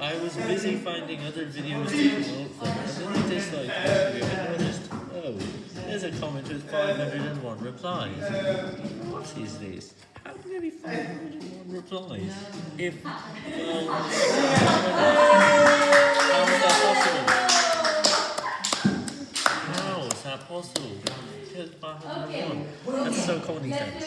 I was busy finding other videos to promote for. and then I disliked one video and noticed, oh, there's a comment with 501 replies. What is this? How can there be 501 replies? If, well, how is that possible? How is that possible? Here's 501. That's so corny, thanks.